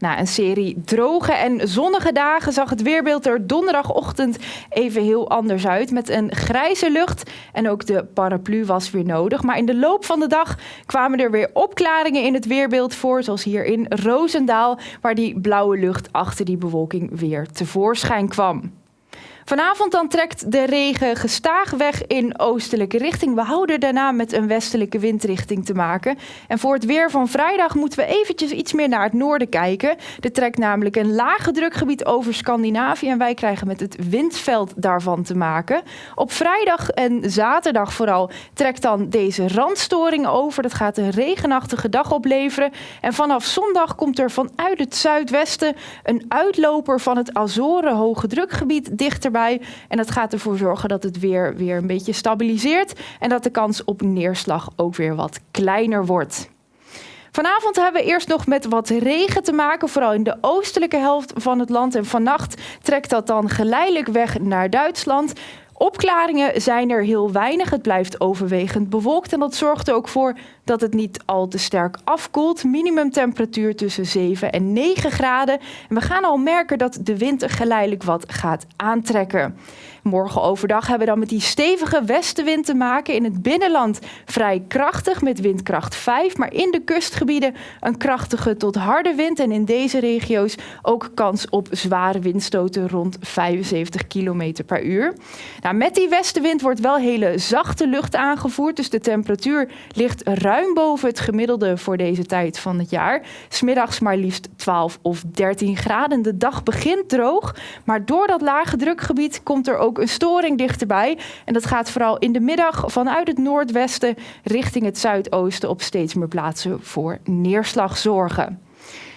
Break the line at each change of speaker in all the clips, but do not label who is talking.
Na een serie droge en zonnige dagen zag het weerbeeld er donderdagochtend even heel anders uit. Met een grijze lucht en ook de paraplu was weer nodig. Maar in de loop van de dag kwamen er weer opklaringen in het weerbeeld voor. Zoals hier in Roosendaal, waar die blauwe lucht achter die bewolking weer tevoorschijn kwam. Vanavond dan trekt de regen gestaag weg in oostelijke richting. We houden daarna met een westelijke windrichting te maken. En voor het weer van vrijdag moeten we eventjes iets meer naar het noorden kijken. Er trekt namelijk een lage drukgebied over Scandinavië en wij krijgen met het windveld daarvan te maken. Op vrijdag en zaterdag vooral trekt dan deze randstoring over. Dat gaat een regenachtige dag opleveren. En vanaf zondag komt er vanuit het zuidwesten een uitloper van het Azoren hoge drukgebied en dat gaat ervoor zorgen dat het weer, weer een beetje stabiliseert en dat de kans op neerslag ook weer wat kleiner wordt. Vanavond hebben we eerst nog met wat regen te maken, vooral in de oostelijke helft van het land. En vannacht trekt dat dan geleidelijk weg naar Duitsland. Opklaringen zijn er heel weinig. Het blijft overwegend bewolkt en dat zorgt er ook voor dat het niet al te sterk afkoelt. Minimumtemperatuur tussen 7 en 9 graden. En we gaan al merken dat de wind geleidelijk wat gaat aantrekken. Morgen overdag hebben we dan met die stevige westenwind te maken. In het binnenland vrij krachtig met windkracht 5. Maar in de kustgebieden een krachtige tot harde wind. En in deze regio's ook kans op zware windstoten rond 75 km per uur. Nou, met die westenwind wordt wel hele zachte lucht aangevoerd. Dus de temperatuur ligt ruim boven het gemiddelde voor deze tijd van het jaar. Smiddags maar liefst 12 of 13 graden. De dag begint droog. Maar door dat lage drukgebied komt er ook ook een storing dichterbij. En dat gaat vooral in de middag vanuit het noordwesten richting het zuidoosten op steeds meer plaatsen voor neerslag zorgen.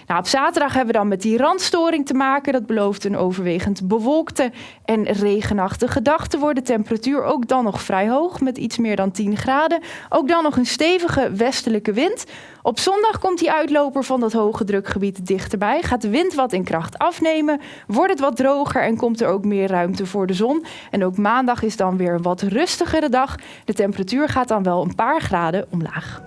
Nou, op zaterdag hebben we dan met die randstoring te maken. Dat belooft een overwegend bewolkte en regenachtige dag te worden. Temperatuur ook dan nog vrij hoog met iets meer dan 10 graden. Ook dan nog een stevige westelijke wind. Op zondag komt die uitloper van dat hoge drukgebied dichterbij. Gaat de wind wat in kracht afnemen. Wordt het wat droger en komt er ook meer ruimte voor de zon. En ook maandag is dan weer een wat rustigere dag. De temperatuur gaat dan wel een paar graden omlaag.